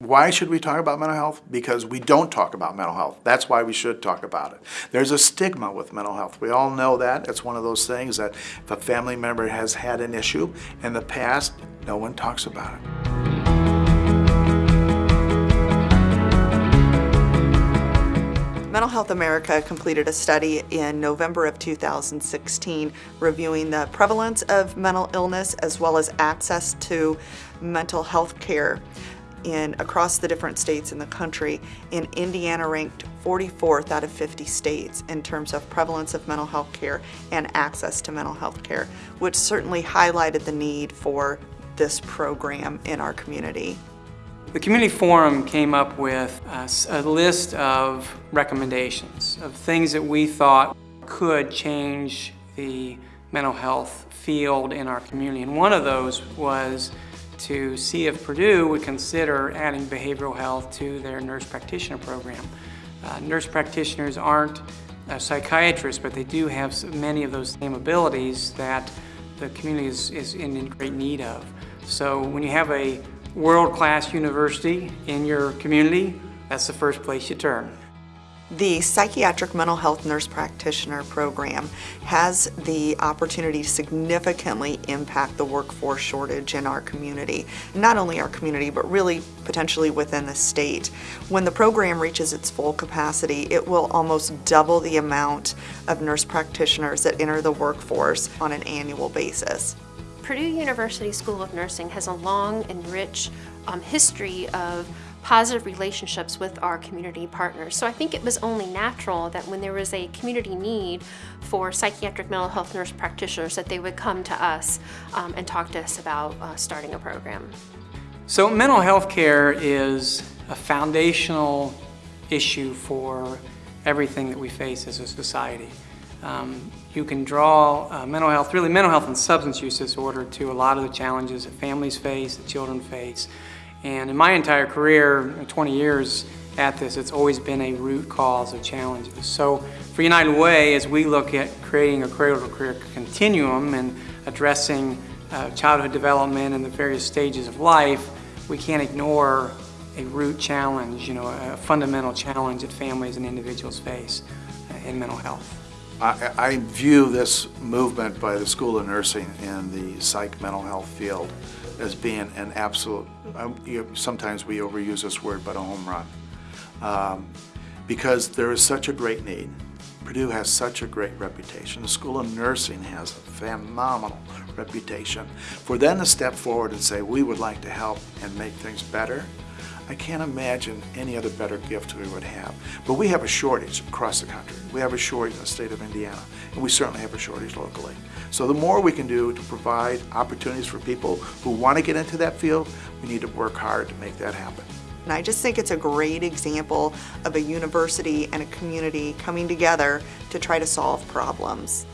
Why should we talk about mental health? Because we don't talk about mental health. That's why we should talk about it. There's a stigma with mental health. We all know that. It's one of those things that if a family member has had an issue in the past, no one talks about it. Mental Health America completed a study in November of 2016 reviewing the prevalence of mental illness as well as access to mental health care in across the different states in the country. In Indiana ranked 44th out of 50 states in terms of prevalence of mental health care and access to mental health care, which certainly highlighted the need for this program in our community. The Community Forum came up with a, a, list of recommendations of things that we thought could change the mental health field in our community. And one of those was to see if Purdue would consider adding behavioral health to their nurse practitioner program. Uh, nurse practitioners aren't psychiatrists, but they do have many of those same abilities that the community is, is in great need of. So when you have a world-class university in your community, that's the first place you turn. The Psychiatric Mental Health Nurse Practitioner Program has the opportunity to significantly impact the workforce shortage in our community. Not only our community, but really potentially within the state. When the program reaches its full capacity, it will almost double the amount of nurse practitioners that enter the workforce on an annual basis. Purdue University School of Nursing has a long and rich um, history of positive relationships with our community partners. So I think it was only natural that when there was a community need for psychiatric mental health nurse practitioners that they would come to us um, and talk to us about uh, starting a program. So mental health care is a foundational issue for everything that we face as a society. Um, you can draw uh, mental health, really mental health and substance use disorder to a lot of the challenges that families face, that children face. And in my entire career, 20 years at this, it's always been a root cause of challenges. So for United Way, as we look at creating a cradle-to-career continuum and addressing uh, childhood development and the various stages of life, we can't ignore a root challenge, you know, a fundamental challenge that families and individuals face in mental health. I, I, view this movement by the School of Nursing in the psych mental health field as being an absolute, um, sometimes we overuse this word, but a home run. Um, because there is such a great need. Purdue has such a great reputation. The School of Nursing has a phenomenal reputation. For them to step forward and say, we would like to help and make things better, I can't imagine any other better gift we would have. But we have a shortage across the country. We have a shortage in the state of Indiana, and we certainly have a shortage locally. So the more we can do to provide opportunities for people who want to get into that field, we need to work hard to make that happen. And I just think it's a great example of a university and a community coming together to try to solve problems.